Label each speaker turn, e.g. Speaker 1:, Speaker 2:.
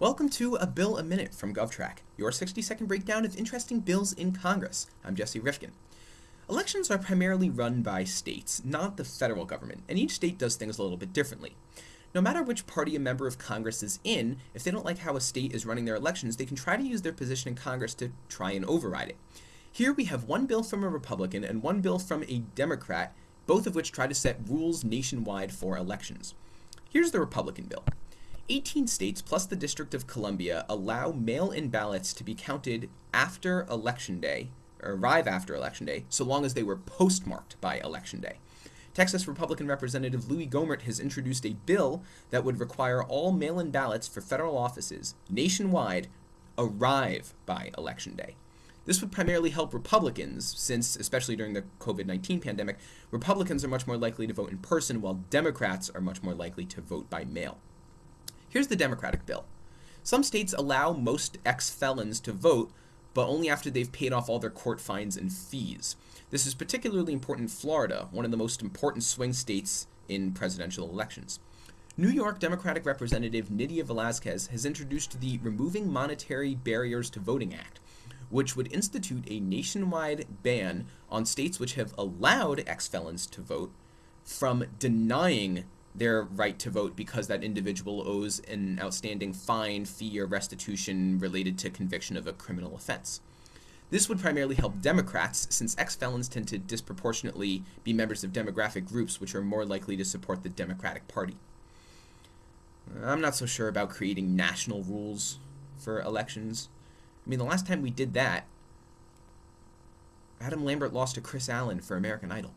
Speaker 1: Welcome to A Bill a Minute from GovTrack, your 60 second breakdown of interesting bills in Congress. I'm Jesse Rifkin. Elections are primarily run by states, not the federal government, and each state does things a little bit differently. No matter which party a member of Congress is in, if they don't like how a state is running their elections, they can try to use their position in Congress to try and override it. Here we have one bill from a Republican and one bill from a Democrat, both of which try to set rules nationwide for elections. Here's the Republican bill. 18 states plus the District of Columbia allow mail-in ballots to be counted after Election Day, or arrive after Election Day, so long as they were postmarked by Election Day. Texas Republican Representative Louis Gohmert has introduced a bill that would require all mail-in ballots for federal offices nationwide arrive by Election Day. This would primarily help Republicans, since, especially during the COVID 19 pandemic, Republicans are much more likely to vote in person, while Democrats are much more likely to vote by mail. Here's the Democratic bill. Some states allow most ex-felons to vote, but only after they've paid off all their court fines and fees. This is particularly important in Florida, one of the most important swing states in presidential elections. New York Democratic Representative Nydia Velázquez has introduced the Removing Monetary Barriers to Voting Act, which would institute a nationwide ban on states which have allowed ex-felons to vote from denying their right to vote because that individual owes an outstanding fine, fee, or restitution related to conviction of a criminal offense. This would primarily help Democrats, since ex-felons tend to disproportionately be members of demographic groups which are more likely to support the Democratic Party. I'm not so sure about creating national rules for elections. I mean, the last time we did that, Adam Lambert lost to Kris Allen for American Idol.